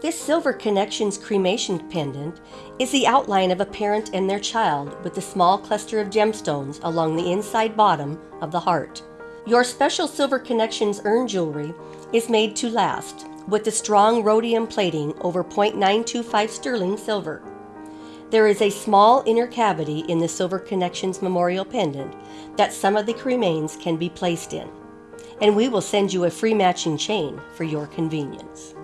This Silver Connections cremation pendant is the outline of a parent and their child with a small cluster of gemstones along the inside bottom of the heart. Your special Silver Connections urn jewelry is made to last with the strong rhodium plating over 0.925 sterling silver. There is a small inner cavity in the Silver Connections memorial pendant that some of the remains can be placed in, and we will send you a free matching chain for your convenience.